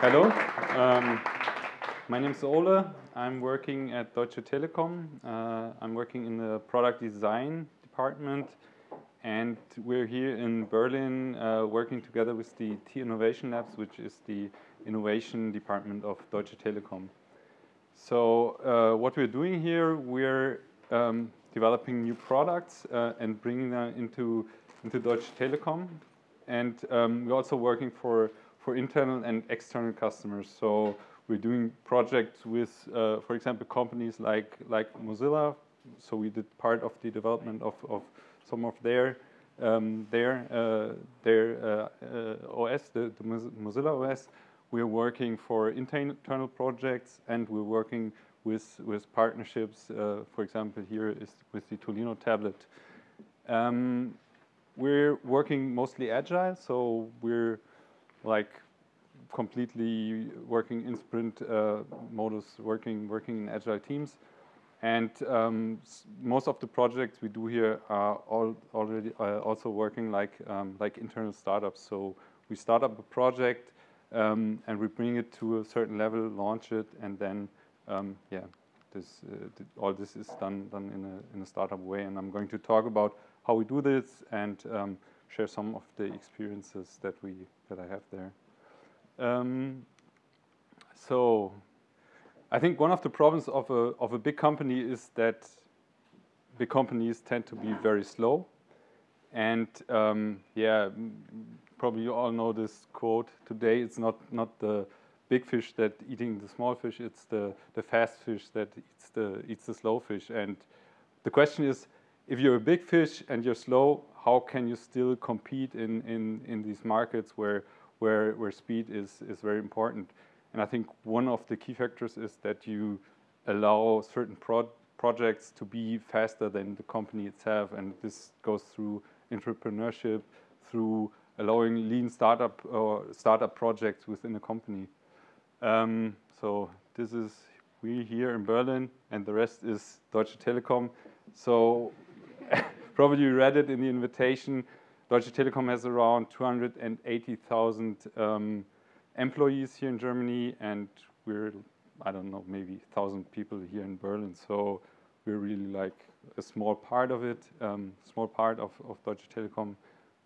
Hello. Um, my name is Ole. I'm working at Deutsche Telekom. Uh, I'm working in the product design department and we're here in Berlin uh, working together with the T Innovation Labs, which is the innovation department of Deutsche Telekom. So uh, what we're doing here, we're um, developing new products uh, and bringing them into, into Deutsche Telekom. And um, we're also working for, for internal and external customers. So we're doing projects with, uh, for example, companies like, like Mozilla. So we did part of the development of, of some of their um, their uh, their uh, uh, OS, the, the, Mozilla OS. We're working for internal projects, and we're working with with partnerships. Uh, for example, here is with the Tolino tablet. Um, we're working mostly agile, so we're like completely working in sprint uh, modus, working working in agile teams. And um, most of the projects we do here are all already uh, also working like um, like internal startups. So we start up a project um, and we bring it to a certain level, launch it, and then um, yeah, this uh, all this is done done in a in a startup way. And I'm going to talk about how we do this and um, share some of the experiences that we that I have there. Um, so I think one of the problems of a, of a big company is that big companies tend to be very slow. And um, yeah, probably you all know this quote today. It's not, not the big fish that eating the small fish, it's the, the fast fish that eats the, eats the slow fish. And the question is, if you're a big fish and you're slow, how can you still compete in, in, in these markets where, where, where speed is, is very important? And I think one of the key factors is that you allow certain pro projects to be faster than the company itself. And this goes through entrepreneurship, through allowing lean startup or startup projects within a company. Um, so this is we here in Berlin, and the rest is Deutsche Telekom. So probably read it in the invitation. Deutsche Telekom has around 280,000 um, employees here in Germany, and we're, I don't know, maybe 1,000 people here in Berlin. So we're really like a small part of it, um, small part of, of Deutsche Telekom,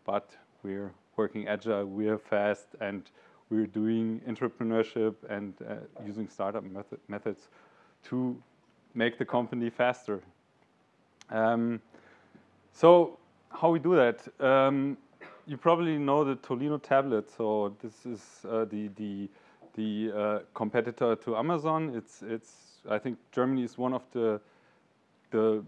but we're working agile, we're fast, and we're doing entrepreneurship and uh, using startup method methods to make the company faster. Um, so how we do that? Um, you probably know the Tolino tablet. So this is uh, the the the uh, competitor to Amazon. It's it's I think Germany is one of the the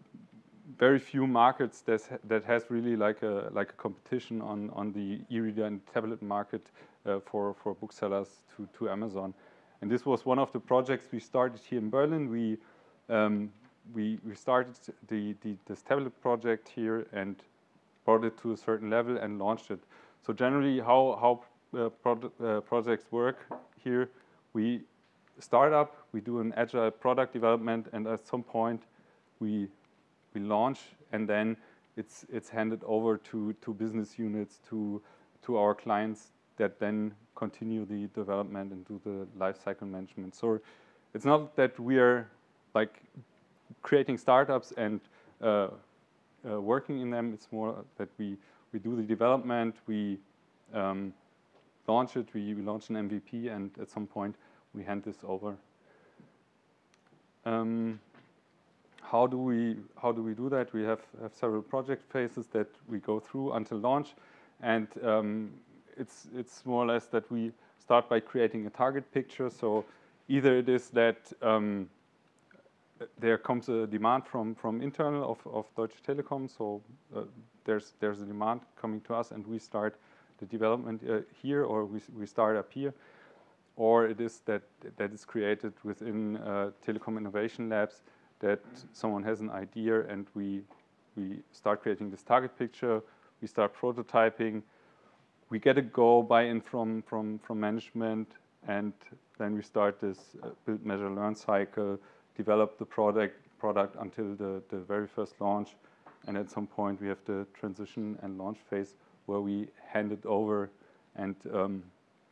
very few markets that that has really like a like a competition on on the e-reader and tablet market uh, for for booksellers to to Amazon. And this was one of the projects we started here in Berlin. We um, we we started the, the this tablet project here and brought it to a certain level and launched it. So generally how, how uh, pro uh, projects work here, we start up, we do an agile product development and at some point we, we launch and then it's, it's handed over to, to business units, to, to our clients that then continue the development and do the lifecycle management. So it's not that we are like creating startups and uh, uh, working in them. It's more that we, we do the development, we um, launch it, we, we launch an MVP, and at some point we hand this over. Um, how do we how do we do that? We have, have several project phases that we go through until launch, and um, it's it's more or less that we start by creating a target picture. So either it is that um, there comes a demand from from internal of, of Deutsche Telekom. So uh, there's there's a demand coming to us, and we start the development uh, here, or we we start up here, or it is that that is created within uh, Telekom Innovation Labs that someone has an idea, and we we start creating this target picture. We start prototyping. We get a go buy-in from from from management, and then we start this uh, build, measure, learn cycle develop the product product until the, the very first launch. And at some point we have the transition and launch phase where we hand it over and um,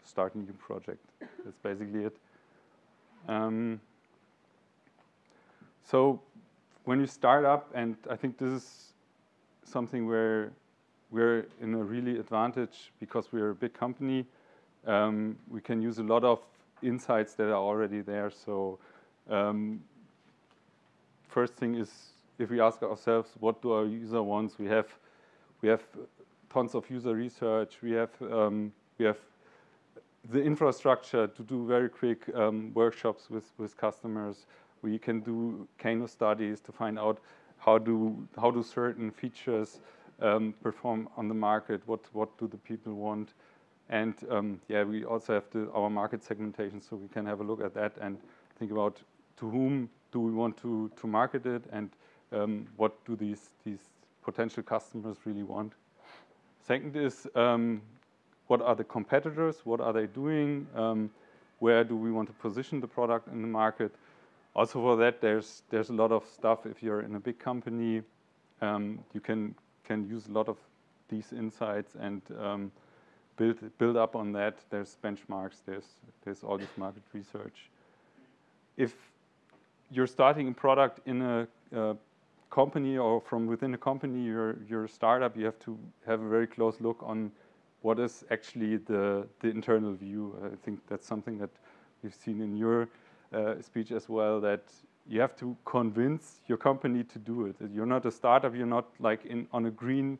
start a new project. That's basically it. Um, so when you start up, and I think this is something where we're in a really advantage because we're a big company. Um, we can use a lot of insights that are already there. So um, first thing is if we ask ourselves, what do our user wants? We have we have tons of user research. We have um, we have the infrastructure to do very quick um, workshops with with customers. We can do Kano studies to find out how do how do certain features um, perform on the market. What what do the people want? And um, yeah, we also have our market segmentation, so we can have a look at that and think about to whom do we want to to market it and um, what do these these potential customers really want. Second is um, what are the competitors? What are they doing? Um, where do we want to position the product in the market? Also for that, there's there's a lot of stuff. If you're in a big company, um, you can can use a lot of these insights and um, build build up on that. There's benchmarks. There's there's all this market research. If you're starting a product in a, a company or from within a company, you're, you're a startup, you have to have a very close look on what is actually the, the internal view. I think that's something that we've seen in your uh, speech as well, that you have to convince your company to do it. You're not a startup, you're not like in, on a green,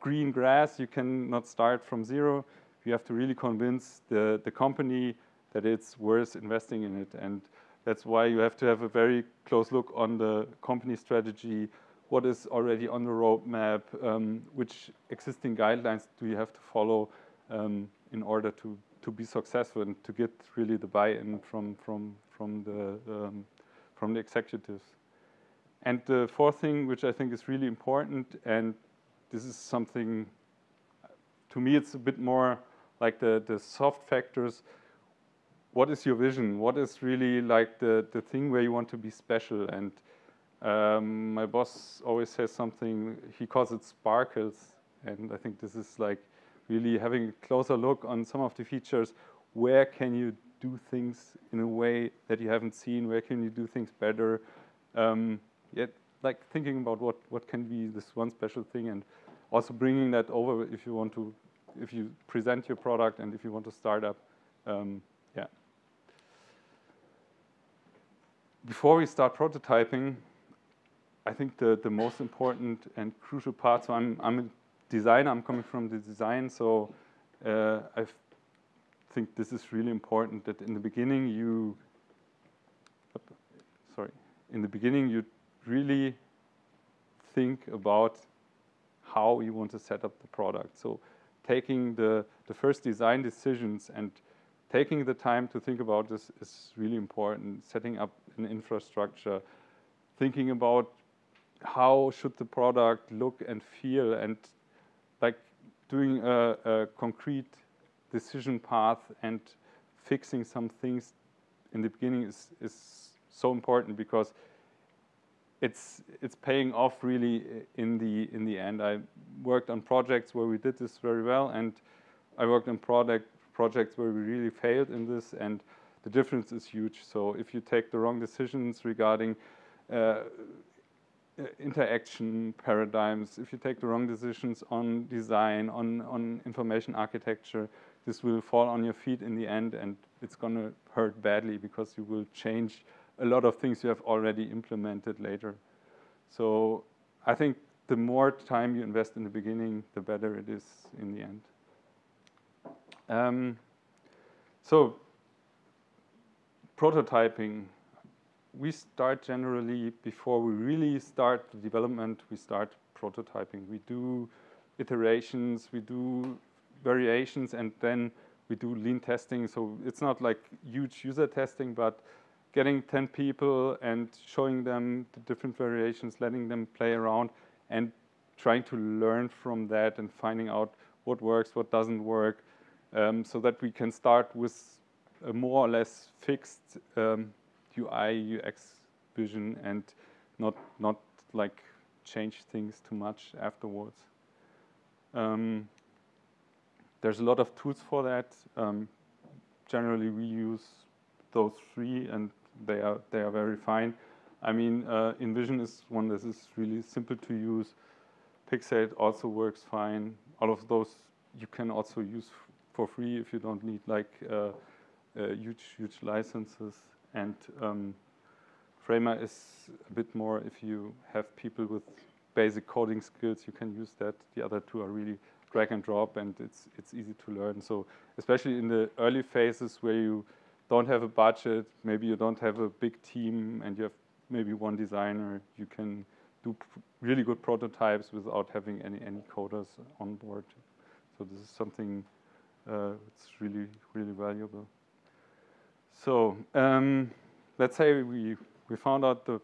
green grass, you cannot start from zero. You have to really convince the, the company that it's worth investing in it. And that's why you have to have a very close look on the company strategy, what is already on the roadmap, um, which existing guidelines do you have to follow um, in order to, to be successful and to get really the buy-in from, from, from, the, um, from the executives. And the fourth thing, which I think is really important, and this is something, to me, it's a bit more like the, the soft factors, what is your vision? What is really like the, the thing where you want to be special? And um, my boss always says something, he calls it sparkles. And I think this is like really having a closer look on some of the features. Where can you do things in a way that you haven't seen? Where can you do things better? Um, yet, like thinking about what, what can be this one special thing and also bringing that over if you want to, if you present your product and if you want to start up. Um, yeah. Before we start prototyping, I think the, the most important and crucial part, so I'm, I'm a designer, I'm coming from the design, so uh, I think this is really important that in the beginning you, sorry, in the beginning you really think about how you want to set up the product. So taking the, the first design decisions and taking the time to think about this is really important. Setting up an infrastructure, thinking about how should the product look and feel, and like doing a, a concrete decision path and fixing some things in the beginning is, is so important because it's it's paying off really in the in the end. I worked on projects where we did this very well, and I worked on product projects where we really failed in this, and the difference is huge. So if you take the wrong decisions regarding uh, interaction paradigms, if you take the wrong decisions on design, on, on information architecture, this will fall on your feet in the end and it's going to hurt badly because you will change a lot of things you have already implemented later. So I think the more time you invest in the beginning, the better it is in the end. Um, so prototyping, we start generally before we really start the development, we start prototyping. We do iterations, we do variations, and then we do lean testing. So it's not like huge user testing, but getting 10 people and showing them the different variations, letting them play around, and trying to learn from that and finding out what works, what doesn't work, um, so that we can start with a more or less fixed um, UI UX vision and not not like change things too much afterwards. Um, there's a lot of tools for that. Um, generally, we use those three, and they are they are very fine. I mean, uh, InVision is one that is really simple to use. Pixate also works fine. All of those you can also use for free if you don't need like uh, uh, huge huge licenses. And um, Framer is a bit more if you have people with basic coding skills, you can use that. The other two are really drag and drop, and it's it's easy to learn. So especially in the early phases where you don't have a budget, maybe you don't have a big team, and you have maybe one designer, you can do really good prototypes without having any any coders on board. So this is something it's really really valuable. So um, let's say we we found out the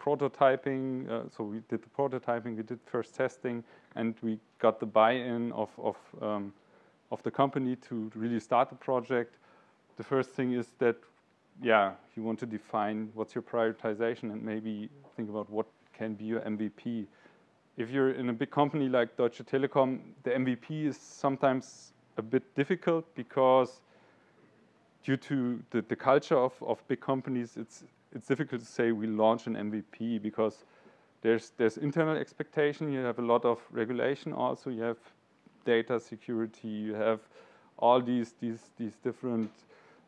prototyping. Uh, so we did the prototyping, we did first testing, and we got the buy-in of of um, of the company to really start the project. The first thing is that, yeah, you want to define what's your prioritization and maybe think about what can be your MVP. If you're in a big company like Deutsche Telekom, the MVP is sometimes a bit difficult because due to the, the culture of, of big companies, it's it's difficult to say we launch an MVP because there's there's internal expectation. You have a lot of regulation. Also, you have data security. You have all these these these different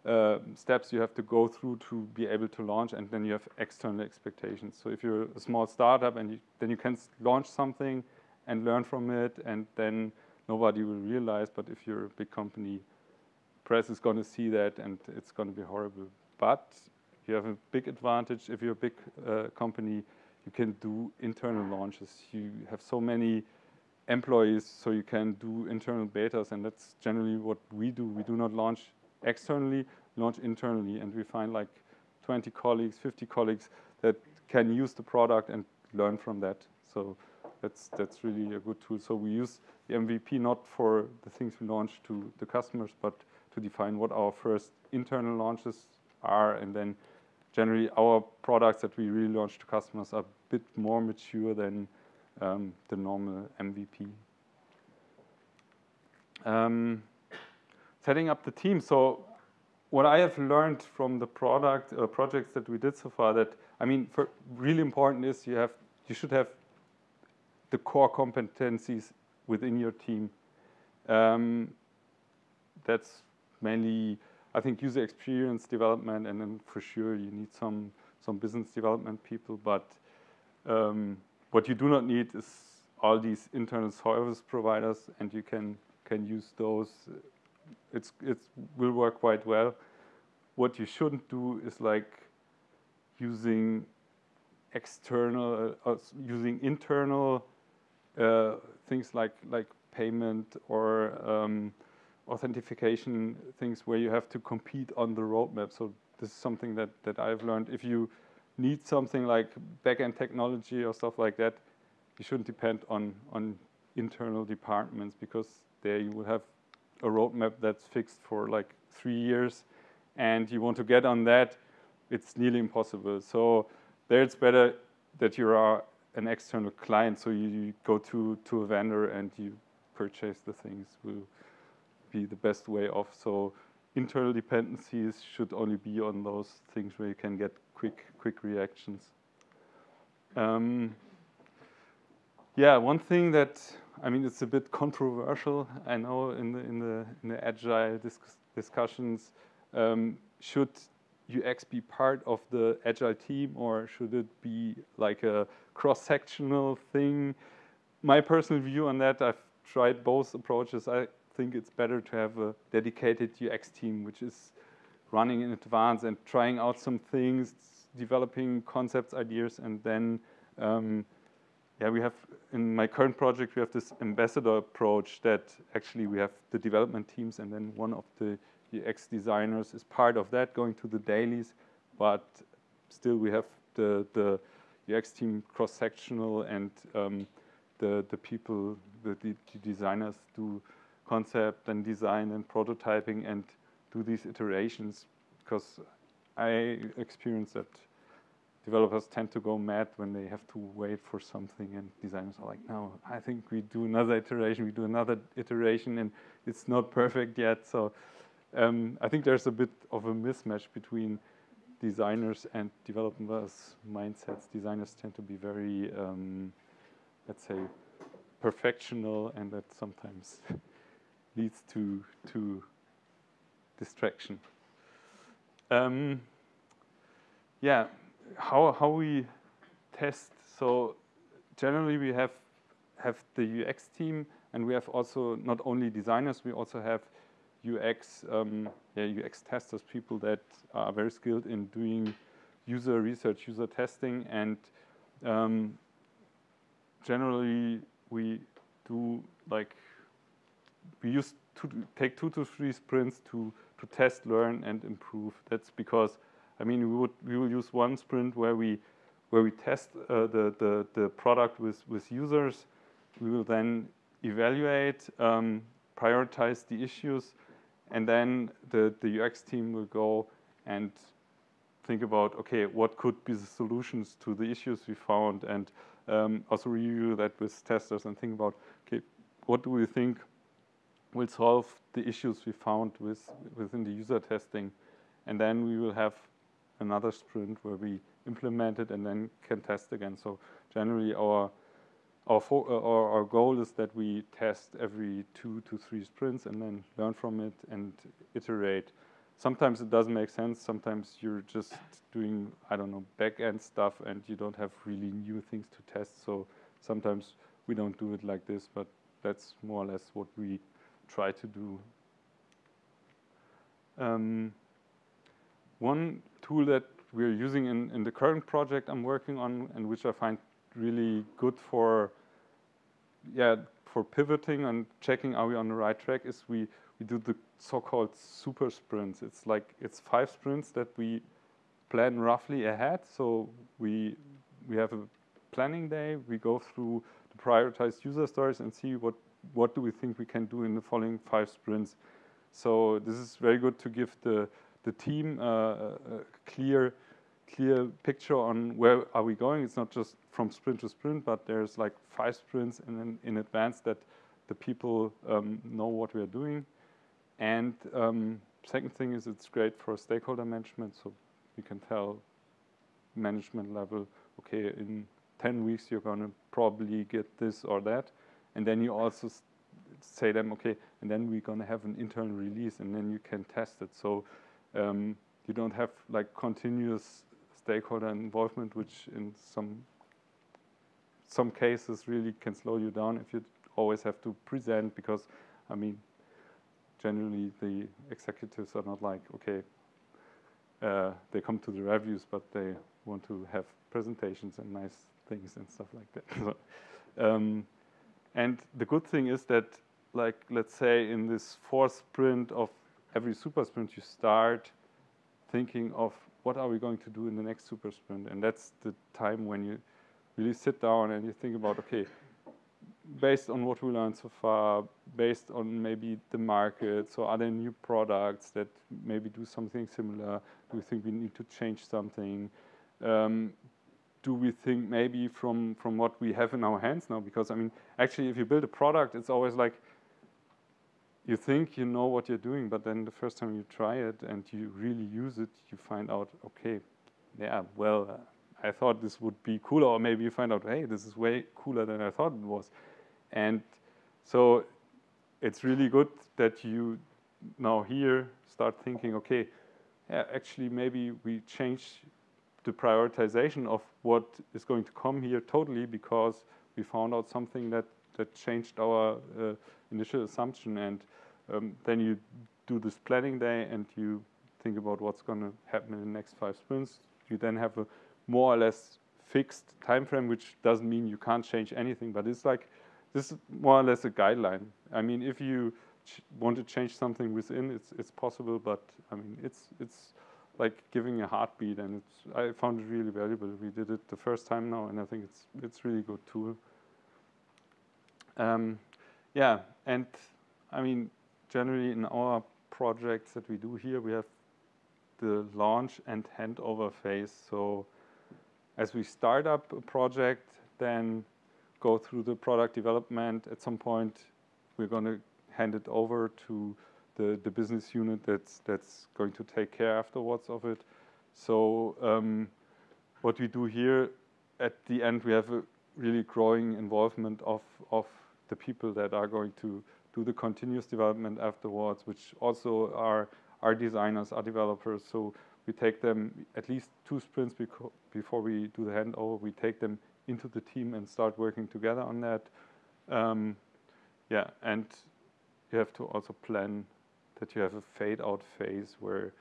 uh, steps you have to go through to be able to launch, and then you have external expectations. So if you're a small startup, and you, then you can launch something and learn from it, and then nobody will realize. But if you're a big company, press is going to see that, and it's going to be horrible. But you have a big advantage if you're a big uh, company. You can do internal launches. You have so many employees, so you can do internal betas, and that's generally what we do. We do not launch externally, launch internally, and we find like 20 colleagues, 50 colleagues that can use the product and learn from that. So that's that's really a good tool. So we use the MVP not for the things we launch to the customers, but to define what our first internal launches are, and then generally our products that we really launch to customers are a bit more mature than um, the normal MVP. Um, setting up the team. So what I have learned from the product uh, projects that we did so far that, I mean, really important is you have, you should have the core competencies within your team. Um, that's mainly I think user experience development, and then for sure you need some some business development people. But um, what you do not need is all these internal service providers, and you can can use those. It's it will work quite well. What you shouldn't do is like using external, uh, using internal uh, things like like payment or um, authentication things where you have to compete on the roadmap. So this is something that, that I've learned. If you need something like backend technology or stuff like that, you shouldn't depend on, on internal departments because there you will have a roadmap that's fixed for like three years and you want to get on that, it's nearly impossible. So there it's better that you are an external client. So you, you go to, to a vendor and you purchase the things. We'll, be the best way off. So internal dependencies should only be on those things where you can get quick quick reactions. Um, yeah, one thing that I mean it's a bit controversial. I know in the in the in the agile discussions, um, should UX be part of the agile team or should it be like a cross-sectional thing? My personal view on that, I've tried both approaches. I think it's better to have a dedicated UX team which is running in advance and trying out some things, developing concepts, ideas, and then um, yeah, we have in my current project we have this ambassador approach that actually we have the development teams and then one of the UX designers is part of that going to the dailies, but still we have the the UX team cross-sectional and um, the the people the, the designers do concept and design and prototyping and do these iterations because I experience that developers tend to go mad when they have to wait for something and designers are like, no, I think we do another iteration, we do another iteration and it's not perfect yet. So um, I think there's a bit of a mismatch between designers and developers' mindsets. Designers tend to be very, um, let's say, perfectional, and that sometimes leads to to distraction. Um, yeah, how how we test. So generally, we have have the UX team, and we have also not only designers, we also have UX um, yeah, UX testers, people that are very skilled in doing user research, user testing, and um, generally we do like we use to take two to three sprints to to test, learn, and improve. That's because I mean we would we will use one sprint where we where we test uh, the, the the product with with users. We will then evaluate, um, prioritize the issues, and then the, the UX team will go and think about, okay, what could be the solutions to the issues we found and um, also review that with testers and think about, okay, what do we think will solve the issues we found with, within the user testing. And then we will have another sprint where we implement it and then can test again. So generally our our, uh, our, our, goal is that we test every two to three sprints and then learn from it and iterate. Sometimes it doesn't make sense. Sometimes you're just doing, I don't know, back-end stuff and you don't have really new things to test. So sometimes we don't do it like this, but that's more or less what we try to do. Um, one tool that we're using in, in the current project I'm working on and which I find really good for yeah, for pivoting and checking are we on the right track is we, we do the so-called super sprints. It's like, it's five sprints that we plan roughly ahead. So we, we have a planning day, we go through the prioritized user stories and see what, what do we think we can do in the following five sprints. So this is very good to give the, the team uh, a clear clear picture on where are we going. It's not just from sprint to sprint, but there's like five sprints in, in advance that the people um, know what we are doing. And um, second thing is it's great for stakeholder management, so we can tell management level, okay, in 10 weeks you're going to probably get this or that. And then you also say them, okay, and then we're going to have an internal release, and then you can test it. So um, you don't have like continuous stakeholder involvement, which in some some cases really can slow you down if you always have to present because, I mean, generally the executives are not like, okay, uh, they come to the reviews, but they want to have presentations and nice things and stuff like that. so, um, and the good thing is that, like, let's say in this fourth sprint of every super sprint, you start thinking of what are we going to do in the next super sprint? And that's the time when you really sit down and you think about, okay, based on what we learned so far, based on maybe the market, so are there new products that maybe do something similar? Do we think we need to change something? Um, do we think maybe from, from what we have in our hands now? Because I mean, actually, if you build a product, it's always like you think you know what you're doing, but then the first time you try it and you really use it, you find out, okay, yeah, well, uh, I thought this would be cooler, or maybe you find out, hey, this is way cooler than I thought it was. And so it's really good that you now here start thinking, okay, yeah, actually maybe we change the prioritization of what is going to come here totally because we found out something that, that changed our uh, initial assumption. And um, then you do this planning day and you think about what's going to happen in the next five sprints. You then have a more or less fixed time frame, which doesn't mean you can't change anything, but it's like this is more or less a guideline. I mean, if you want to change something within, it's it's possible, but I mean, it's it's like giving a heartbeat, and it's I found it really valuable. We did it the first time now, and I think it's it's really good tool. Um, yeah, and I mean, generally in our projects that we do here, we have the launch and handover phase. So as we start up a project, then go through the product development. At some point, we're going to hand it over to the, the business unit that's that's going to take care afterwards of it. So um, what we do here at the end, we have a really growing involvement of of the people that are going to do the continuous development afterwards, which also are are designers, are developers. So we take them at least two sprints before we do the handover. We take them into the team and start working together on that. Um, yeah, and you have to also plan that you have a fade out phase where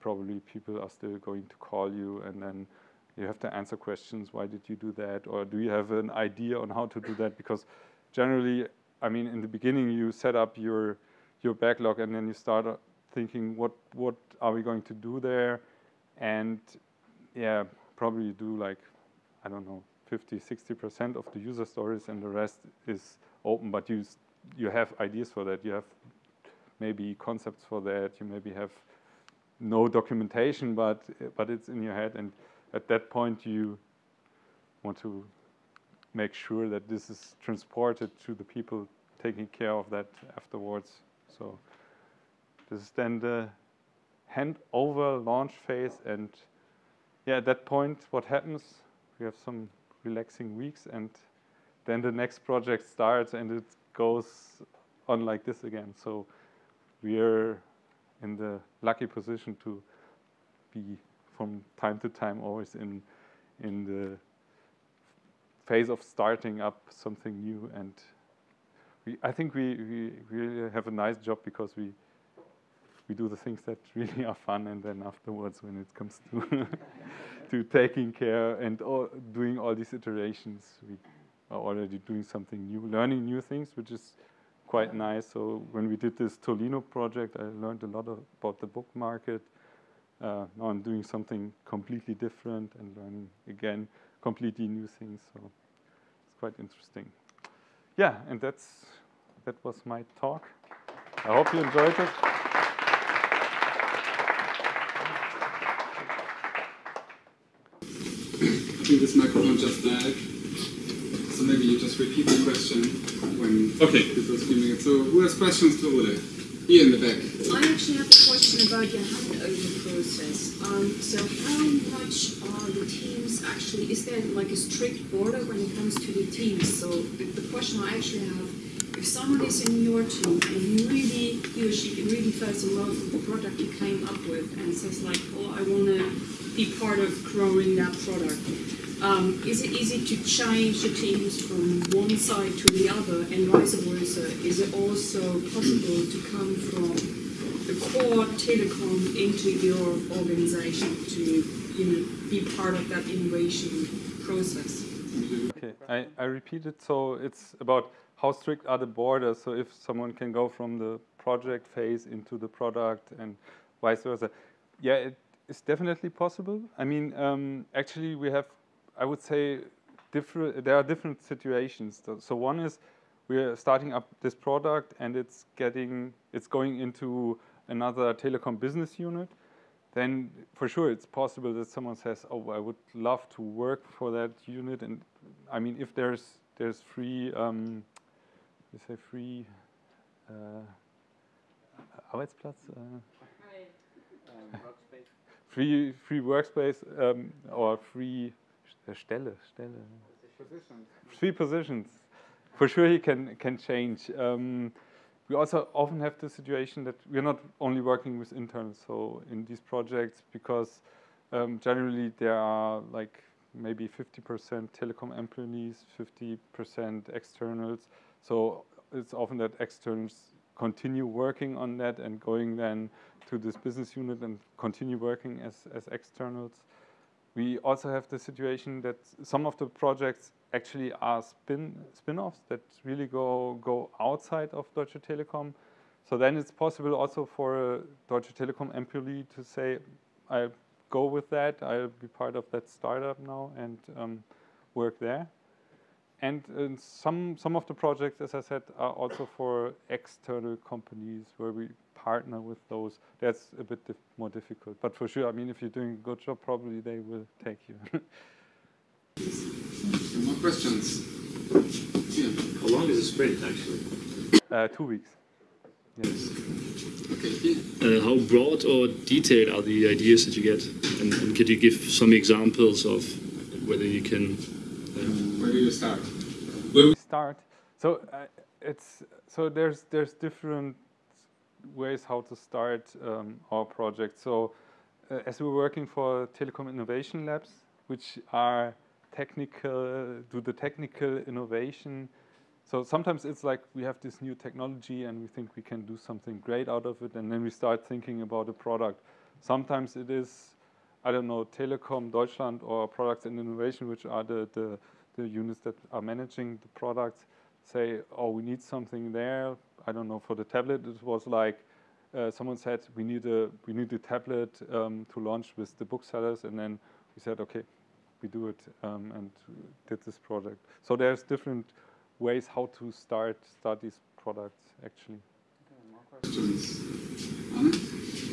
probably people are still going to call you and then you have to answer questions, why did you do that? Or do you have an idea on how to do that? Because generally, I mean, in the beginning, you set up your, your backlog and then you start uh, thinking, what, what are we going to do there? And yeah, probably you do like, I don't know, 50, 60% of the user stories and the rest is open, but you, you have ideas for that. You have maybe concepts for that. You maybe have no documentation, but, but it's in your head. And at that point, you want to make sure that this is transported to the people taking care of that afterwards. So this is then the handover launch phase. And yeah, at that point, what happens? We have some relaxing weeks and then the next project starts and it goes on like this again. So we are in the lucky position to be from time to time always in in the phase of starting up something new. And we, I think we, we really have a nice job because we we do the things that really are fun. And then afterwards when it comes to to taking care and all, doing all these iterations we are already doing something new learning new things which is quite nice. So when we did this Tolino project I learned a lot about the book market Uh, now I'm doing something completely different and learning again completely new things so it's quite interesting yeah and that's that was my talk I hope you enjoyed it I think this microphone just died. So maybe you just repeat the question when okay. people are screaming it. So who has questions to Ole? Here in the back. I actually have a question about your handover process. Um, so how much are the teams actually, is there like a strict border when it comes to the teams? So the, question I actually have, if someone is in your team and he really, he or she really falls in love with the product you came up with and says like, oh, I want to be part of growing that product, um, is it easy to change the teams from one side to the other and vice versa? Is it also possible to come from the core telecom into your organization to you know, be part of that innovation process? Okay, I, I repeat it. So it's about how strict are the borders. So if someone can go from the project phase into the product and vice versa. Yeah, it is definitely possible. I mean, um, actually, we have I would say different. There are different situations. So one is we're starting up this product and it's getting it's going into another telecom business unit. Then for sure it's possible that someone says, "Oh, I would love to work for that unit." And I mean, if there's there's free, um, you say free uh, Arbeitsplatz. Uh, free free workspace um, or free Stelle, Stelle. Positions. Three positions. For sure, he can can change. Um, we also often have the situation that we're not only working with interns. So in these projects, because um, generally there are like maybe 50% telecom employees, 50% externals. So it's often that externals continue working on that and going then to this business unit and continue working as, as externals. We also have the situation that some of the projects actually are spin spin-offs that really go go outside of Deutsche Telekom. So then it's possible also for a Deutsche Telekom employee to say, I go with that, I'll be part of that startup now and um, work there. And uh, some some of the projects, as I said, are also for external companies where we partner with those, that's a bit dif more difficult. But for sure, I mean, if you're doing a good job, probably they will take you. more questions? Yeah. How long is a sprint, actually? Uh, two weeks. Yes. Okay. Uh, how broad or detailed are the ideas that you get? And, and could you give some examples of whether you can? Where do you start? Where we start. So uh, it's so there's there's different ways how to start um, our project. So uh, as we're working for Telekom Innovation Labs, which are technical, do the technical innovation. So sometimes it's like we have this new technology and we think we can do something great out of it, and then we start thinking about a product. Sometimes it is, I don't know, Telekom Deutschland or Products and Innovation, which are the, the, the units that are managing the products, say, oh, we need something there. I don't know, for the tablet, it was like uh, someone said we need a we need a tablet um, to launch with the booksellers, and then we said, okay, we do it um, and did this project. So there's different ways how to start start these products actually. Questions?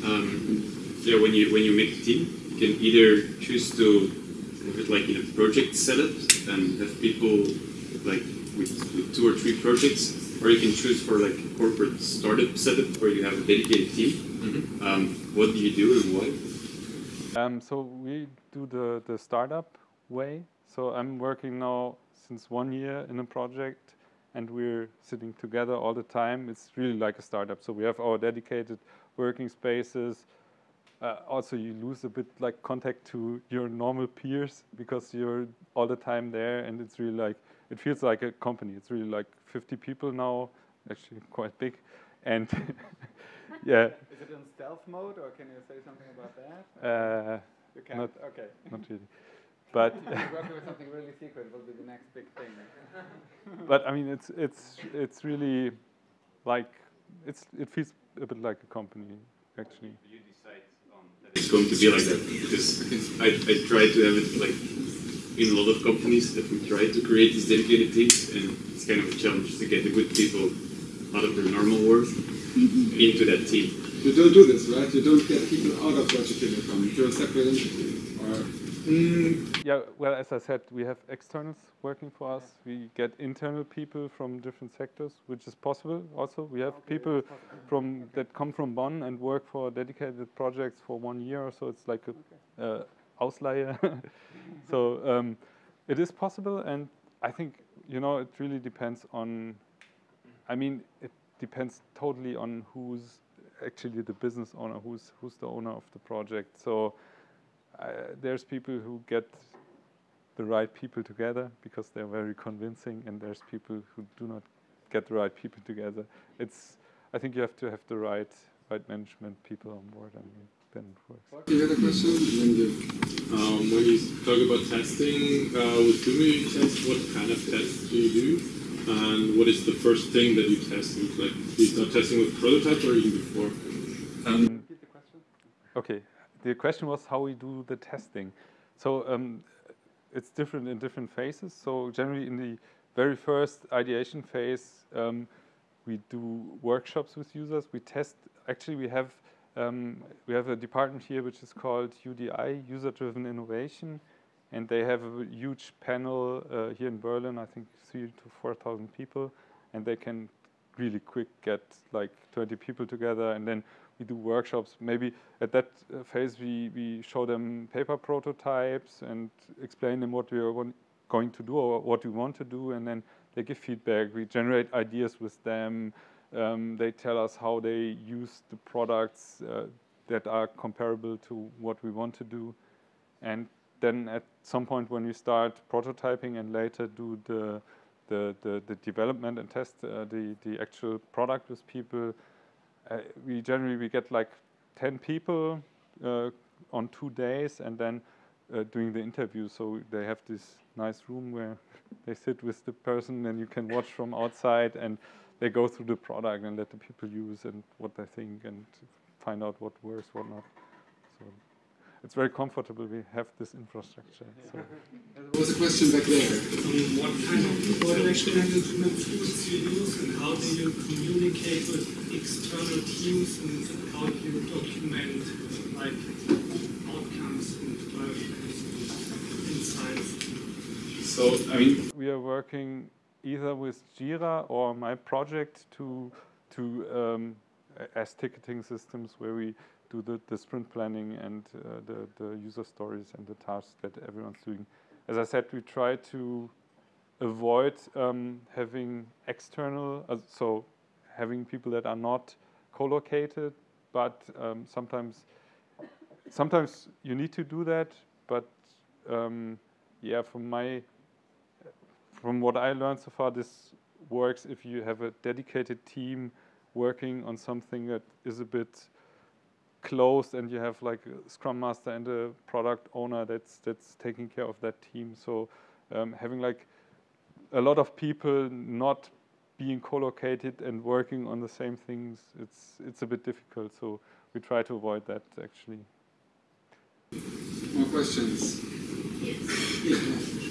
Um, yeah, when you when you make a team, you can either choose to have it like in a project setup and have people like with, with two or three projects, or you can choose for like a corporate startup setup where you have a dedicated team. Um, what do you do and why? Um, so we do the, the startup way. So I'm working now since one year in a project and we're sitting together all the time. It's really like a startup. So we have our dedicated working spaces. Uh, also, you lose a bit like contact to your normal peers because you're all the time there and it's really like, it feels like a company. It's really like 50 people now, actually quite big. And yeah, Is it in stealth mode, or can you say something about that? uh, You can't. not- okay. not really. But If you're working with something really secret, it will be the next big thing. but I mean, it's it's it's really like it's it feels a bit like a company actually. You decide on that it's going to be like that because I, I try to have it like in a lot of companies that we try to create these dedicated teams and it's kind of a challenge to get the good people out of their normal work into that team. You don't do this, right? You don't get people out of Deutsche Telekom. You're a separate entity. Or Yeah, well, as I said, we have externals working for us. We get internal people from different sectors, which is possible. Also, we have people from that come from Bonn and work for dedicated projects for one year or so. It's like a uh, Ausleihe. so um, it is possible, and I think you know it really depends on. I mean, it depends totally on who's actually the business owner, who's who's the owner of the project. So uh, there's people who get the right people together because they're very convincing, and there's people who do not get the right people together. It's I think you have to have the right right management people on board, and then it works. you had a question, and then. Um, when you talk about testing uh, with Gumi test, what kind of tests do you do? And what is the first thing that you test? Like, do you start testing with prototypes or even before? Repeat the question. Okay, the question was how we do the testing. So um, it's different in different phases. So generally in the very first ideation phase, um, we do workshops with users. We test. Actually, we have um, we have a department here which is called UDI, User-Driven Innovation, and they have a huge panel uh, here in Berlin. I think three to four thousand people, and they can really quick get like 20 people together, and then we do workshops. Maybe at that uh, phase we, we show them paper prototypes and explain them what we are going to do or what we want to do, and then they give feedback. We generate ideas with them. Um, they tell us how they use the products uh, that are comparable to what we want to do, and then at some point when we start prototyping and later do the the, the, the development and test uh, the, the actual product with people, uh, we generally we get like 10 people uh, on two days and then uh, doing the interview. So they have this nice room where they sit with the person and you can watch from outside and they go through the product and let the people use and what they think and find out what works, what not. So it's very comfortable. We have this infrastructure. So. There was a question back there. Um, what kind of project management tools you use and how do you communicate with external teams and how do you document like outcomes and insights? So, I mean, we are working either with Jira or my project to to um, as ticketing systems where we do the, the sprint planning and uh, the, the user stories and the tasks that everyone's doing. As I said, we try to avoid um, having external, uh, so having people that are not co-located, but um, sometimes sometimes you need to do that, but um, yeah, from my from what I learned so far, this works if you have a dedicated team working on something that is a bit closed and you have like a scrum master and a product owner that's that's taking care of that team. So um, having like a lot of people not being co-located and working on the same things it's it's a bit difficult. So we try to avoid that actually. More questions? Yes. Yeah.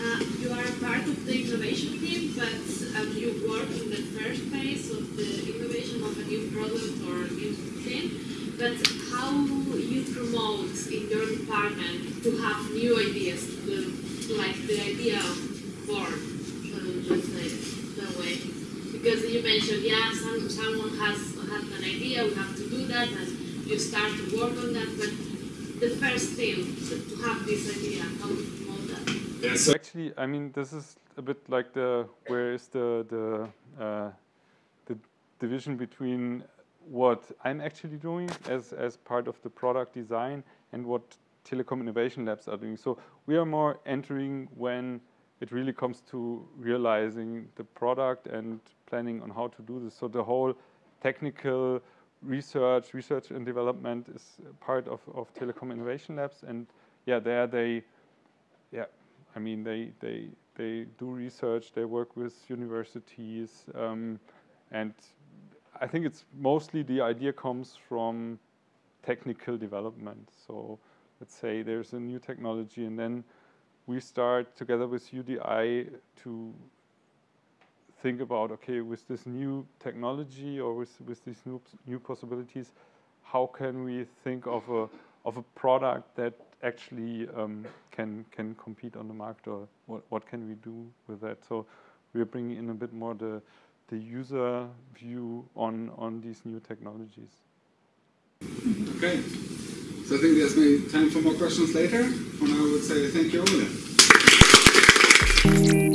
Uh, you are part of the innovation team, but um, you work in the first phase of the innovation of a new product or new thing but how you promote in your department to have new ideas, like the idea of board, let's say that way. Because you mentioned, yeah, some, someone has had an idea, we have to do that, and you start to work on that, but the first thing to have this idea, how to? Yeah, so actually, I mean, this is a bit like the where is the the uh, the division between what I'm actually doing as, as part of the product design and what Telekom Innovation Labs are doing. So we are more entering when it really comes to realizing the product and planning on how to do this. So the whole technical research, research and development is part of, of Telekom Innovation Labs. And yeah, there they, I mean, they, they, they do research, they work with universities, um, and I think it's mostly the idea comes from technical development. So let's say there's a new technology and then we start together with UDI to think about, okay, with this new technology or with, with these new, new possibilities, how can we think of a, of a product that actually um, can, can compete on the market or what, what can we do with that? So we're bringing in a bit more the, the user view on, on these new technologies. Okay. So I think there's maybe time for more questions later. For now, I would say thank you, Ole.